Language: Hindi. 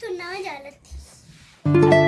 तो ना जालती